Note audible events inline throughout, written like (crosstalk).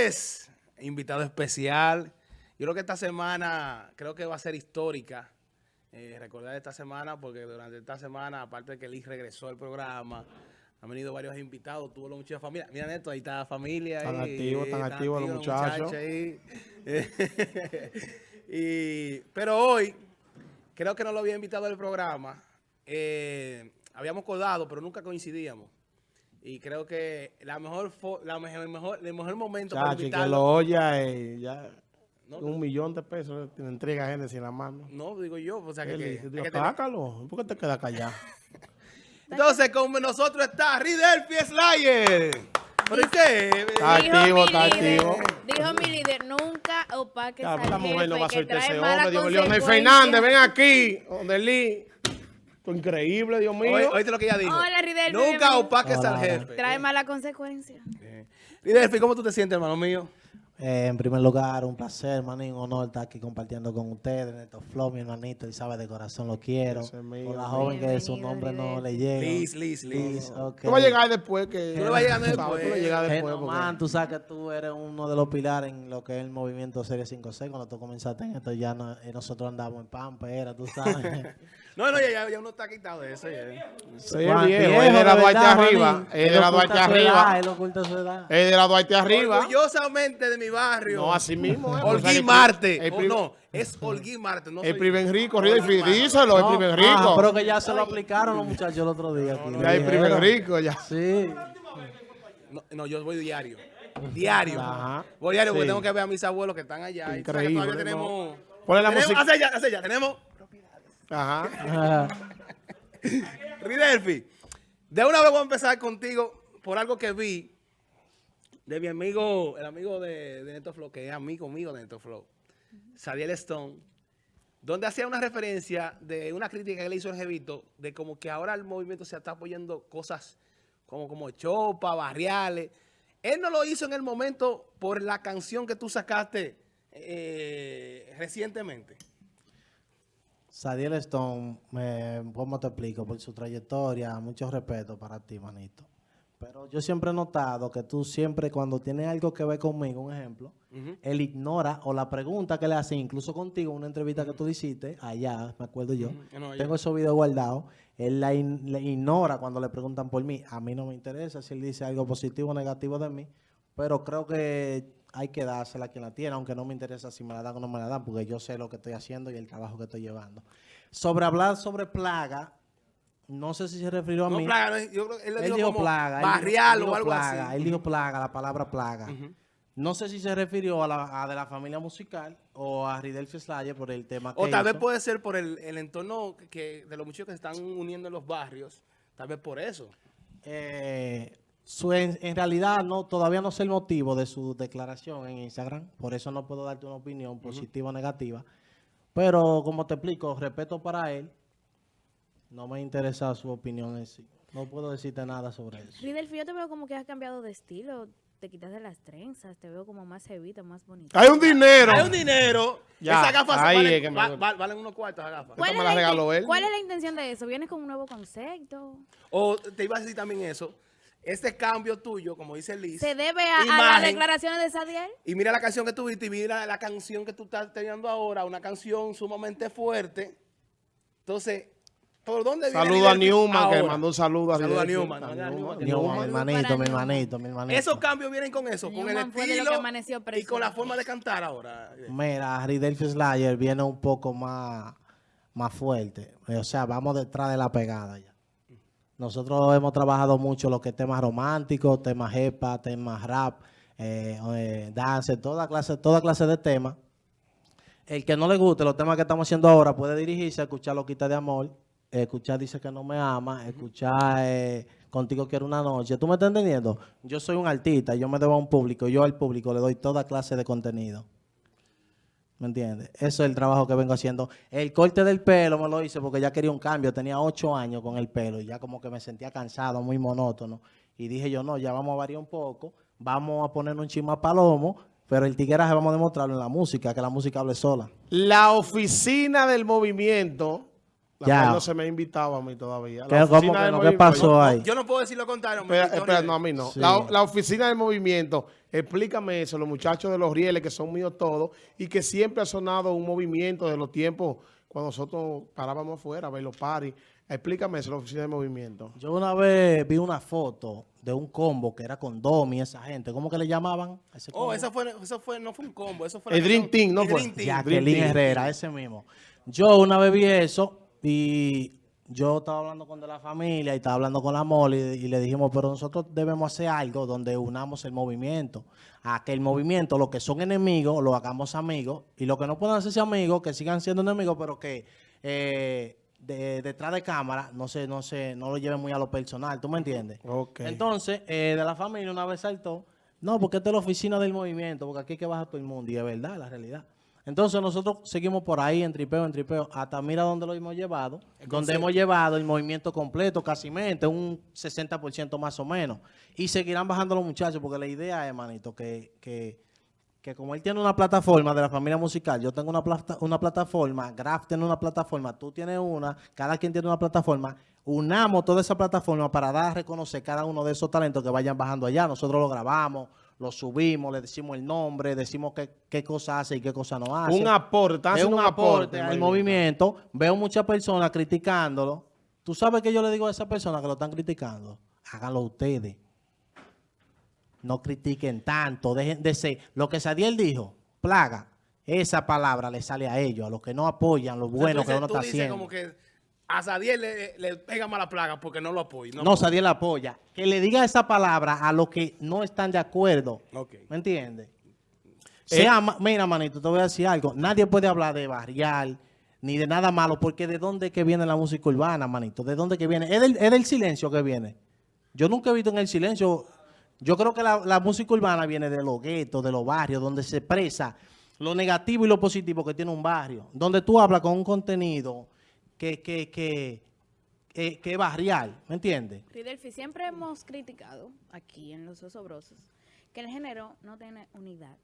Señores, invitado especial. Yo creo que esta semana, creo que va a ser histórica. Eh, recordar esta semana, porque durante esta semana, aparte de que Liz regresó al programa, han venido varios invitados, tuvo mucha familia. Mira, Neto, ahí está la familia. Activos, están activos los muchachos. (laughs) y, pero hoy, creo que no lo había invitado al programa. Eh, habíamos acordado, pero nunca coincidíamos. Y creo que la mejor, la mejor, mejor, el mejor momento para invitarlo... que lo oya eh, ya... un millón de pesos te entrega gente sin la mano. No, digo yo. O sea, que, que, que sácalo. ¿Por qué te quedas callado? (laughs) Entonces, con nosotros está Ridelfi Slayer. ¿Por qué? Está activo, está activo. Dijo mi líder, nunca opaques jefe, La mujer no va a soltar ese hombre. Dios Leonel Fernández, ven aquí. Donde Lee. Increíble, Dios mío. Oíste lo que ella dijo. Hola, Ridelfi. Nunca opaques al jefe. Trae mala consecuencia. Ridelfi, ¿cómo tú te sientes, hermano mío? Eh, en primer lugar, un placer, manín, un honor estar aquí compartiendo con ustedes, Neto Flow, mi hermanito, y sabe de corazón lo quiero. Con la joven que su nombre no le llega. Liz, Liz, Liz. Okay. Tú vas a llegar después que... Tú vas a llegar después. Tú vas a llegar después. Hey, man, tú sabes que tú eres uno de los pilares en lo que es el movimiento Serie 5C. Cuando tú comenzaste en esto, ya no, eh, nosotros andamos en Pampera, tú sabes. (laughs) No, no, ya, ya, uno está quitado de eso. Sí, viejo, es de la Duarte arriba. Es de la Duarte arriba. Él oculta su edad. Es de la Duarte arriba. Orgullosamente de mi barrio. No, así mismo. ¿eh? Holguín Marte. Oh, no, es Holguín Marte. No el primer rico, díselo, el primer rico. Ah, pero que ya se lo aplicaron los muchachos el otro día. Ya el primer rico, ya. Sí. No, yo voy diario. Diario. Ajá. Voy diario porque tengo que ver a mis abuelos que están allá. Increíble. Y todavía tenemos... Ponle la música. Hace ya, hace ya. Tenemos... Ajá. (laughs) Ridelfi, de una vez voy a empezar contigo por algo que vi de mi amigo, el amigo de, de Neto Flow, que es amigo mío de Neto Flow, Sadiel Stone, donde hacía una referencia de una crítica que le hizo el Jevito, de como que ahora el movimiento se está apoyando cosas como, como chopa, barriales. Él no lo hizo en el momento por la canción que tú sacaste eh, recientemente. Sadiel Stone, ¿cómo te explico? Por su trayectoria, mucho respeto para ti, manito. Pero yo siempre he notado que tú siempre, cuando tienes algo que ver conmigo, un ejemplo, él ignora o la pregunta que le hace, incluso contigo, una entrevista que tú hiciste, allá, me acuerdo yo, tengo esos videos guardados, él la, ignora cuando le preguntan por mí. A mí no me interesa si él dice algo positivo o negativo de mí, pero creo que hay que dársela a quien la tiene, aunque no me interesa si me la dan o no me la dan, porque yo sé lo que estoy haciendo y el trabajo que estoy llevando. Sobre hablar sobre plaga, no sé si se refirió a no, mí. Plaga, yo creo, él, él dijo, plaga. Barrial o algo plaga, así. Él dijo plaga, la palabra plaga. No sé si se refirió a, la, de la familia musical o a Ridelfi Slayer por el tema que O tal vez puede ser por el, entorno que, de los muchachos que se están uniendo en los barrios. Tal vez por eso. Eh, en, realidad no todavía no sé el motivo de su declaración en Instagram, por eso no puedo darte una opinión positiva o negativa. Pero como te explico, respeto para él, no me interesa su opinión en sí. No puedo decirte nada sobre eso. Ridelfi, yo te veo como que has cambiado de estilo. Te quitas de las trenzas, te veo como más cevita, más bonita. Hay un dinero. Hay un dinero. Ya, Esas gafas valen, valen, unos cuartos esas gafas. ¿Cuál, me las regaló él. ¿Cuál es la intención de eso? ¿Vienes con un nuevo concepto? O te iba a decir también eso. Este cambio tuyo, como dice Liz. ¿Se debe a, las declaraciones de Sadiel? Y mira la canción que tuviste y mira la canción que tú estás teniendo ahora, una canción sumamente fuerte. Entonces, ¿por dónde viene Saludo a Newman, que mandó un saludo a Saludo a Newman. Newman, mi hermanito, mi hermanito, mi hermanito. Esos cambios vienen con eso, con el estilo y con la forma de cantar ahora. Mira, Ridelfi Slayer viene un poco más, más fuerte. O sea, vamos detrás de la pegada ya. Nosotros hemos trabajado mucho lo que es temas románticos, temas jepa, temas rap, eh, eh, dance, toda clase, toda clase de temas. El que no le guste los temas que estamos haciendo ahora puede dirigirse a escuchar Loquita de Amor, escuchar Dice que no me ama, escuchar eh, Contigo quiero una noche. ¿Tú me estás entendiendo? Yo soy un artista, yo me debo a un público, yo al público le doy toda clase de contenido. ¿Me entiendes? Eso es el trabajo que vengo haciendo. El corte del pelo me lo hice porque ya quería un cambio. Tenía ocho años con el pelo y ya como que me sentía cansado, muy monótono. Y dije yo, no, ya vamos a variar un poco. Vamos a poner un chima palomo, pero el tigueraje vamos a demostrarlo en la música, que la música hable sola. La oficina del movimiento La Ya. cual no se me ha invitado a mí todavía. ¿Qué, La cómo que no? ¿Qué pasó ahí? Yo no puedo decir lo contrario. Espera, espera, no, a mí no. Sí. La, la oficina del movimiento, explícame eso, los muchachos de los rieles que son míos todos y que siempre ha sonado un movimiento de los tiempos cuando nosotros parábamos afuera a ver los paris. Explícame eso, la oficina del movimiento. Yo una vez vi una foto de un combo que era con Domi y esa gente. ¿Cómo que le llamaban? a ese Oh, eso fue, eso fue, no fue un combo, eso fue... El Dream Team, ¿no el fue? Dream Team. Jacqueline Dream Team. Herrera, ese mismo. Yo una vez vi eso y yo estaba hablando con de la familia y estaba hablando con la mole y, y le dijimos, pero nosotros debemos hacer algo donde unamos el movimiento. A que el movimiento, los que son enemigos, lo hagamos amigos y los que no puedan hacerse amigos, que sigan siendo enemigos, pero que eh, de- detrás de cámara no se, no se, no lo lleven muy a lo personal, ¿tú me entiendes? Entonces, eh, de la familia una vez saltó, no, porque esta es la oficina del movimiento, porque aquí hay que bajar todo el mundo, y es verdad, la realidad. Entonces nosotros seguimos por ahí, en tripeo, en tripeo, hasta mira dónde lo hemos llevado, donde hemos llevado el movimiento completo, casi mente, un 60% más o menos. Y seguirán bajando los muchachos, porque la idea es, manito, que, que, que como él tiene una plataforma de la familia musical, yo tengo una, plata- una plataforma, Graf tiene una plataforma, tú tienes una, cada quien tiene una plataforma, unamos toda esa plataforma para dar a reconocer cada uno de esos talentos que vayan bajando allá. Nosotros lo grabamos, lo subimos, le decimos el nombre, decimos qué, qué cosa hace y qué cosa no hace. Un aporte, haciendo un un aporte. aporte al movimiento. Veo muchas personas criticándolo. ¿Tú sabes que yo le digo a esas personas que lo están criticando? Háganlo ustedes. No critiquen tanto. Dejen de ser. Lo que Sadiel dijo, plaga, esa palabra le sale a ellos, a los que no apoyan lo O sea, bueno que uno tú está dices haciendo. como que a Sadiel le, le pega mala plaga porque no lo apoya. No, Sadiel apoya. Que le diga esa palabra a los que no están de acuerdo. Ok. ¿Me entiendes? Ma- mira, manito, te voy a decir algo. Nadie puede hablar de barrial ni de nada malo, porque ¿de dónde es que viene la música urbana, manito? ¿De dónde que viene? Es del, es del silencio que viene. Yo nunca he visto en el silencio. Yo creo que la, la música urbana viene de los guetos, de los barrios, donde se expresa lo negativo y lo positivo que tiene un barrio. Donde tú hablas con un contenido que, que, que, que, que barrial, ¿me entiendes? Ridelfi, siempre hemos criticado aquí en Los Osobrosos que el género no tiene unidad.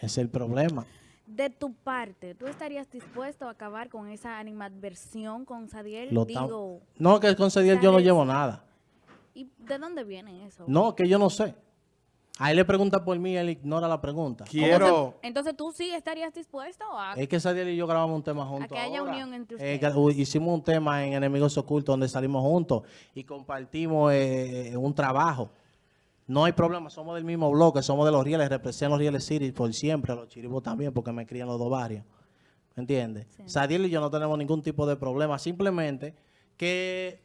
Es el problema. De tu parte, ¿tú estarías dispuesto a acabar con esa animadversión con Sadiel? Lo Digo, no, que con Cediel yo no llevo nada. ¿y de dónde viene eso? No, que yo no sé. A él le pregunta por mí, él ignora la pregunta. Quiero... Entonces, ¿tú sí estarías dispuesto a...? Es que Sadiel y yo grabamos un tema juntos. que haya ahora. unión entre Eh, ustedes. hicimos un tema en Enemigos Ocultos donde salimos juntos y compartimos eh, un trabajo. No hay problema, somos del mismo bloque, somos de los Rieles, represento los Rieles City por siempre, los Chiribos también, porque me crían los dos barrios. ¿Me entiendes? Sí. Sadiel y yo no tenemos ningún tipo de problema, simplemente que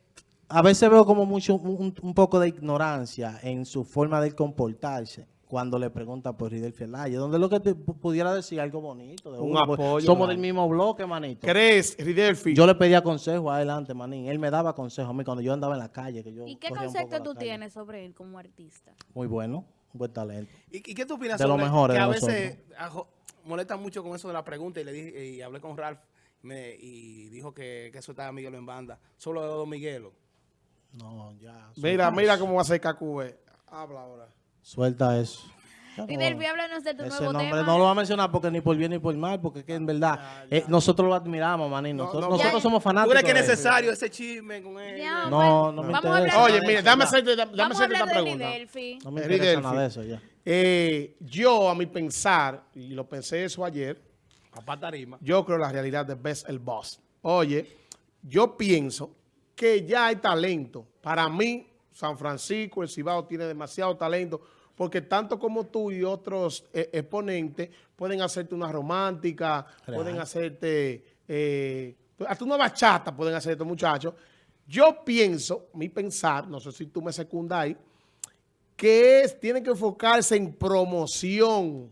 a veces veo como mucho un, un poco de ignorancia en su forma de comportarse cuando le preguntan por Ridel Fielaye, donde lo que te pu- pudiera decir algo bonito. de Un apoyo, Somos del mismo bloque, manito. ¿Crees, Ridelfi? Yo le pedía consejo adelante, manín. Él me daba consejos a mí cuando yo andaba en la calle. Que yo ¿Y qué concepto tú calle. tienes sobre él como artista? Muy bueno, un buen talento. ¿Y, y qué tú opinas De lo sobre mejor que de a veces ajo- molesta mucho con eso de la pregunta y le dije y hablé con Ralph me- y dijo que, que eso estaba Miguelo en banda. Solo de Don Miguelo. No, ya. Mira, mira eso. cómo va a ser KQB. Habla ahora. Suelta eso. No- háblanos de tu ese nuevo nombre tema. no lo va a mencionar porque ni por bien ni por mal, porque es que en verdad eh, nosotros lo admiramos, manín. No, Nosotros, no, nosotros Ya- somos ¿Tú fanáticos. crees que es necesario ese chisme con él? Ya, No, no me vamos a interesa. hablar Oye, eso. dame hacerte, dame Vamos a hacerte hablar esta de pregunta. No me interesa nada de eso ya. Eh, yo, a mi pensar, y lo pensé eso ayer, Papá Tarima. yo creo la realidad de Best el Boss. Oye, yo pienso que ya hay talento. Para mí, San Francisco, el Cibao tiene demasiado talento, porque tanto como tú y otros eh, exponentes pueden hacerte una romántica, Real. pueden hacerte, eh, hasta una bachata pueden hacer estos muchachos. Yo pienso, mi pensar, no sé si tú me secundas ahí, que es, tienen que enfocarse en promoción,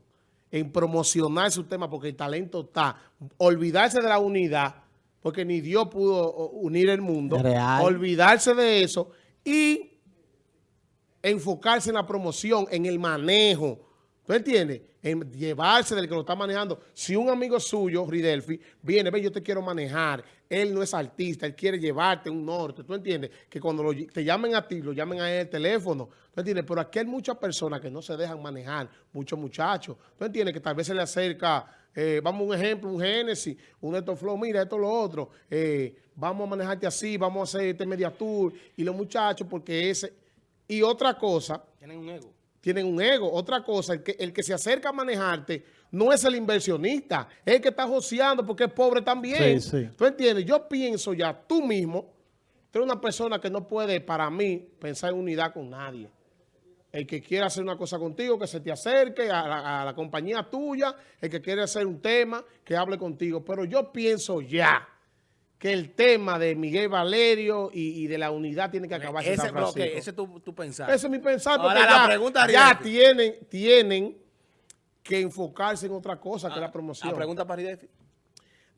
en promocionar su tema, porque el talento está. Olvidarse de la unidad, porque ni Dios pudo unir el mundo. Real. Olvidarse de eso y enfocarse en la promoción, en el manejo. ¿Tú entiendes? En llevarse del que lo está manejando. Si un amigo suyo, Ridelfi, viene, ve, yo te quiero manejar. Él no es artista, él quiere llevarte un norte. ¿Tú entiendes? Que cuando lo te llamen a ti, lo llamen a él el teléfono. ¿Tú entiendes? Pero aquí hay muchas personas que no se dejan manejar, muchos muchachos. ¿Tú entiendes? Que tal vez se le acerca eh, vamos a un ejemplo, un Génesis, un Neto Flow, mira, esto lo otro, eh, vamos a manejarte así, vamos a hacer este media tour, y los muchachos, porque ese, y otra cosa, Tienen un ego. tienen un ego. Otra cosa, el que, el que se acerca a manejarte no es el inversionista, es el que está joseando porque es pobre también. Sí, sí. ¿Tú entiendes? Yo pienso ya, tú mismo, tú eres una persona que no puede, para mí, pensar en unidad con nadie. El que quiera hacer una cosa contigo, que se te acerque a la, a la compañía tuya, el que quiere hacer un tema, que hable contigo. Pero yo pienso ya que el tema de Miguel Valerio y, y de la unidad tiene que acabarse Ese, Francisco. ese es tu, tu pensar. Ese es mi pensar, porque Ahora, la ya, pregunta, ya tienen, tienen que enfocarse en otra cosa que la La promoción. pregunta para Ridefi.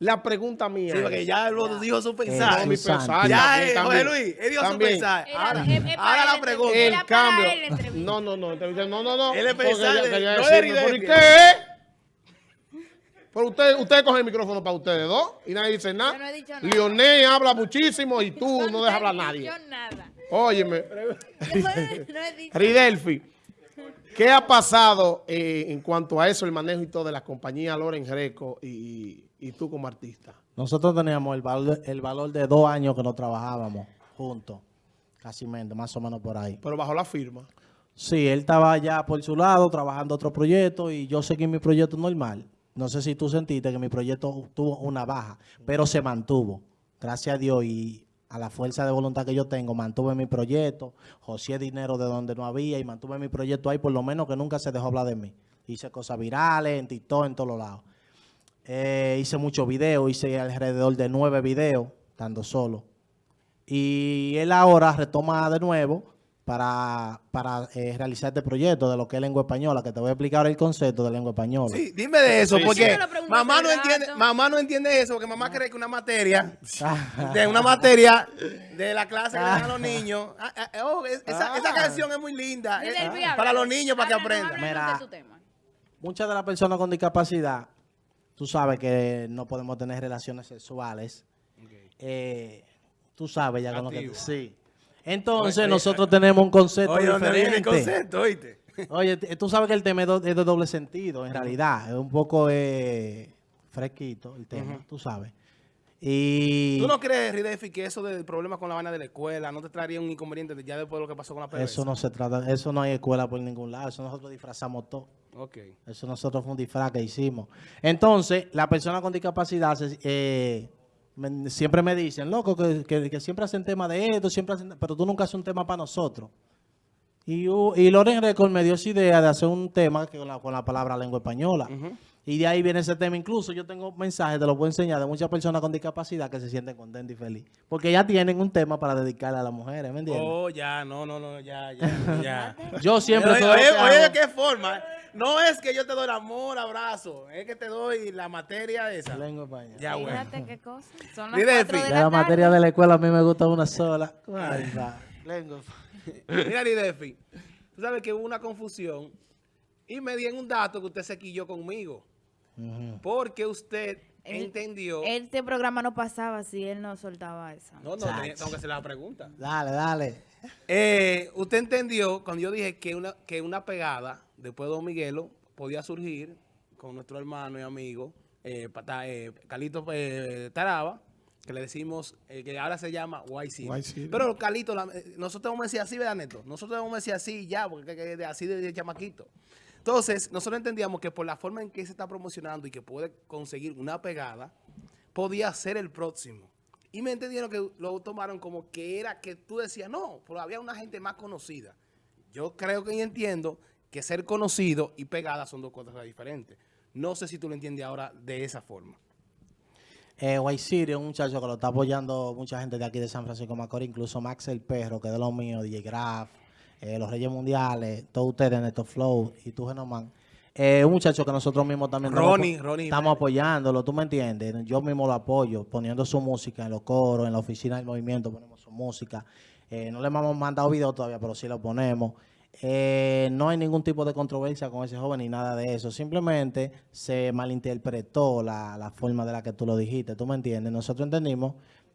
La pregunta mía Sí, porque ya lo dijo su No, pensar. mi pensar. ya, eh, José. Luis, él dijo su También. pensar. Era- Ahora, es- es para ahora él la pregunta. entrevista. El Era para cambio. él la entrevista. No, no, no. entonces, No, no, no. Él es porque pensar ya- de- quería no decirme, de ¿por qué? Pero usted, usted coge el micrófono para ustedes dos y nadie dice nada. Yo no he dicho nada. Leonel habla muchísimo y tú no dejas hablar a nadie. dicho nada. Óyeme. no he dicho Ridelfi, ¿qué ha pasado eh, en cuanto a eso, el manejo y todo de la compañía Loren Greco y, y tú como artista? Nosotros teníamos el valor, el valor de dos años que no trabajábamos juntos, casi más o menos por ahí. Pero bajo la firma. Sí, él estaba ya por su lado trabajando otro proyecto y yo seguí mi proyecto normal. No sé si tú sentiste que mi proyecto tuvo una baja, pero se mantuvo. Gracias a Dios y a la fuerza de voluntad que yo tengo, mantuve mi proyecto, joseé dinero de donde no había y mantuve mi proyecto ahí, por lo menos que nunca se dejó hablar de mí. Hice cosas virales, en TikTok, en todos lados. Eh, hice muchos videos, hice alrededor de nueve videos, estando solo. Y él ahora retoma de nuevo para, para eh, realizar este proyecto de lo que es lengua española, que te voy a explicar ahora el concepto de lengua española. Sí, dime de eso, Sí, porque sí. Mamá no entiende, mamá no entiende eso, porque mamá cree que una materia, (laughs) de una materia de la clase que le dan a los niños, ah, ah, oh, es- esa, esa Ah. canción es muy linda, Dile eh, para los niños, para que aprendan. Mira. Muchas de las personas con discapacidad, tú sabes que no podemos tener relaciones sexuales. Eh, tú sabes ya con lo que... Sí. Entonces, Oye, nosotros tenemos un concepto Oye, ¿dónde viene el diferente. concepto, oíste? (laughs) Oye, tú sabes que el tema es, de doble sentido, en realidad. Es un poco eh, fresquito el tema, tú sabes. Y ¿Tú no crees, Ridefi, que eso del problema con la vaina de la escuela no te traería un inconveniente de- ya después de lo que pasó con la PDVSA? eso no se trata, eso no hay escuela por ningún lado, eso nosotros disfrazamos todo. Ok. Eso nosotros fue un disfraz que hicimos. Entonces, la persona con discapacidad se- eh, me- siempre me dicen, loco, que, que- que siempre hacen tema de esto, siempre hacen, pero tú nunca haces un tema para nosotros. Y, y Loren Record me dio esa idea de hacer un tema que con, la, con la palabra lengua española. Y de ahí viene ese tema. Incluso yo tengo mensajes, te los puedo enseñar, de muchas personas con discapacidad que se sienten contentas y felices. Porque ya tienen un tema para dedicarle a las mujeres, ¿me entiendes? Oh, ya, no, no, no, ya, ya, ya. (laughs) Yo siempre... Oye, oye, que oye, hago- ¿de qué forma? No es que yo te doy el amor, abrazo, es que te doy la materia esa. Lengua española. Ya, bueno. Fíjate qué cosa. Son las Fi. de la, la materia de la escuela a mí me gusta una sola. Ay, va. Lengua. Mira, Lidefi, tú sabes que hubo una confusión y me di en un dato que usted se quilló conmigo. Porque usted Él- entendió... Este programa no pasaba si él no soltaba eso. no, no, tenía- tengo que hacer la pregunta. Dale, dale. Eh, usted entendió cuando yo dije que una, que una pegada después de Don Miguelo podía surgir con nuestro hermano y amigo eh, Pata- eh, Calito eh, Taraba, que le decimos, eh, que ahora se llama White City. White City. Pero Calito, la- nosotros vamos a decir así, ¿verdad, Neto? Nosotros vamos a decir así ya, porque que- que- así de, de chamaquito. Entonces, nosotros entendíamos que por la forma en que se está promocionando y que puede conseguir una pegada, podía ser el próximo. Y me entendieron que lo tomaron como que era que tú decías, no, pero había una gente más conocida. Yo creo que entiendo que ser conocido y pegada son dos cosas diferentes. No sé si tú lo entiendes ahora de esa forma. Eh, White un muchacho que lo está apoyando mucha gente de aquí de San Francisco Macorís, incluso Max el Perro, que de los míos, DJ Graf, eh, los Reyes Mundiales, todos ustedes, Neto Flow y tú, Genoman. Eh, un muchacho que nosotros mismos también estamos Ronnie, estamos Jiménez. apoyándolo, tú me entiendes. Yo mismo lo apoyo, poniendo su música en los coros, en la oficina del movimiento ponemos su música. Eh, no le hemos mandado video todavía, pero sí lo ponemos. Eh, no hay ningún tipo de controversia con ese joven ni nada de eso. Simplemente se malinterpretó la, la forma de la que tú lo dijiste. ¿Tú me entiendes? Nosotros entendimos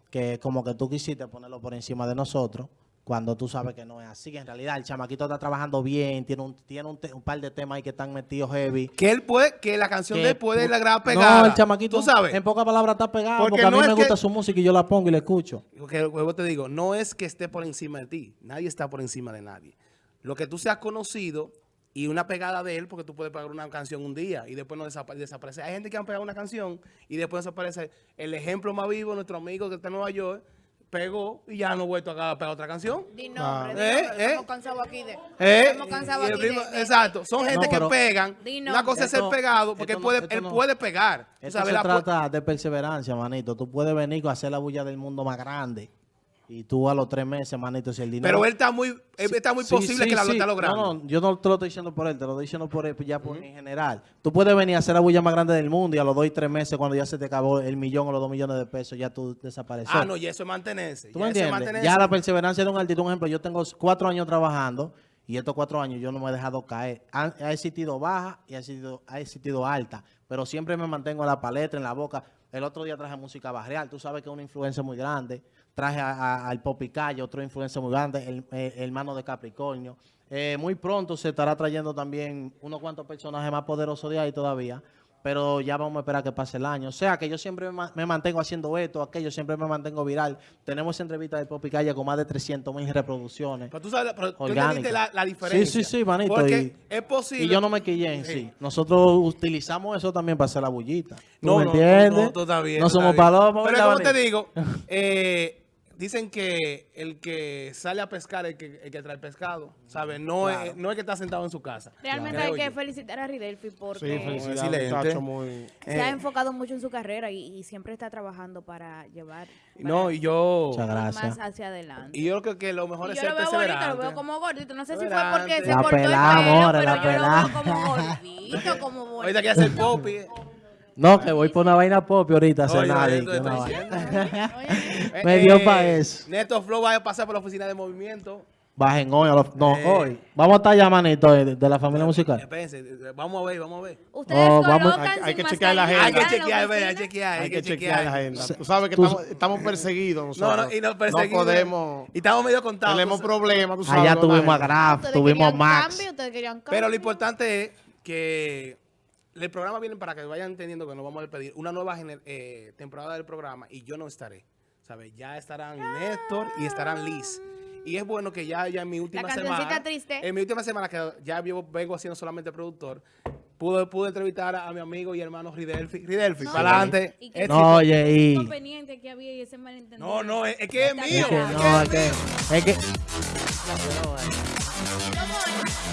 que como que tú quisiste ponerlo por encima de nosotros cuando tú sabes que no es así. que En realidad el chamaquito está trabajando bien, tiene un, tiene un, un par de temas ahí que están metidos heavy. Que él puede, que la canción que de él puede pu- la pegada. No, el chamaquito, Tú sabes. en pocas palabras está pegado, Porque porque, a mí no me que- gusta su música y yo la pongo y la escucho. Porque luego te digo, no es que esté por encima de ti. Nadie está por encima de nadie. Lo que tú seas conocido y una pegada de él, porque tú puedes pegar una canción un día y después no desapa- desaparece. Hay gente que han pegado una canción y después desaparece. El ejemplo más vivo, nuestro amigo que está en Nueva York, pegó y ya no ha vuelto a pegar otra canción. Di nombre, di Eh, eh. Estamos cansados aquí de... ¿Eh? Estamos cansados Y el aquí de- ritmo- de- Exacto, son gente pero- que pegan. Una cosa es ser pegado, porque no- puede, esto él no- puede pegar. Esto sabes, se la trata de perseverancia, manito. Tú puedes venir a hacer la bulla del mundo más grande y tú a los tres meses, manito, si el dinero... Pero él está muy, él está muy Sí, posible sí, que la lo está logrando. No, no, yo no te lo estoy diciendo por él, te lo estoy diciendo por él, ya por en general. Tú puedes venir a hacer la bulla más grande del mundo y a los dos y tres meses, cuando ya se te acabó el millón o los dos millones de pesos, ya tú desapareces. Ah, no, y eso es mantenerse. ¿Tú ya me entiendes? mantenerse. Ya la perseverancia de un artista, un ejemplo, yo tengo cuatro años trabajando y estos cuatro años yo no me he dejado caer. Ha, ha existido baja y ha existido, ha existido alta, pero siempre me mantengo en la paleta, en la boca. El otro día traje música barrial, tú sabes que es una influencia muy grande. Traje a- a- al Popi Calle, otra influencia muy grande, el, eh, hermano de Capricornio. Eh, muy pronto se estará trayendo también unos cuantos personajes más poderosos de ahí todavía pero ya vamos a esperar que pase el año. O sea, que yo siempre me, ma- me mantengo haciendo esto, aquello, siempre me mantengo viral. Tenemos esa entrevista de Popi Calle con más de 300 mil reproducciones. Pero tú sabes, pero tú la, la diferencia. Sí, sí, sí, manito. Porque y, es posible. y yo no me quillé en sí. Sí. Nosotros utilizamos eso también para hacer la bullita. ¿Tú No, me no, entiendes? No, tú estás bien, No tú somos palomas. Pero ¿verdad, como te digo, (laughs) eh, dicen que el que sale a pescar es el que, el que trae pescado. ¿Sabes? No, es, no es que está sentado en su casa. Realmente hay que yo. felicitar a Ridelfi Sí, porque excelente. muchacho, muy... se ha Eh, enfocado mucho en su carrera y, y siempre está trabajando para llevar No, para y yo. Más hacia adelante. Y yo creo que lo mejor Y es yo ser lo veo bonito, lo perseverante. veo como gordito. No sé si fue Perseverante. porque se cortó el pelo, pero la yo lo pelá. veo como gordito, como (laughs) bonito. Ahorita quiere hacer pop. No, que voy por una vaina pop ahorita Oye, una vaina. Oye, (laughs) Me dio pa' eso. Neto Flow va a pasar por la oficina de movimiento. Bajen hoy. a los- no, Eh. hoy. Vamos a estar ya, manito, de, de la familia musical. Espérense, eh, vamos a ver, vamos a ver. Ustedes Oh, vamos- colocan Hay- que chequear la agenda. Hay que chequear, ve, hay que chequear, Hay que chequear la agenda. Tú sabes que Tú- estamos, estamos perseguidos No, nosotros. no, y nos perseguimos. No podemos... Y estamos medio contados. Tenemos problemas, tú sabes. Allá la tuvimos a gente. Graf, tuvimos Max. cambio, Pero lo importante es que el programa viene para que vayan entendiendo que nos vamos a despedir una nueva gener- eh, temporada del programa y yo no estaré. ¿Sabes? Ya estarán Néstor y estarán Liz. Y es bueno que ya, ya en mi última semana. triste. En mi última semana, que ya vivo- vengo haciendo solamente productor, pude, pude entrevistar a, a mi amigo y hermano Ridelfi. Ridelfi, No, para adelante. No, oye, y... inconveniente que había y ese malentendido. No, no, es, es que es Está mío. Es que claro. es no, es que es que... mío. Es que...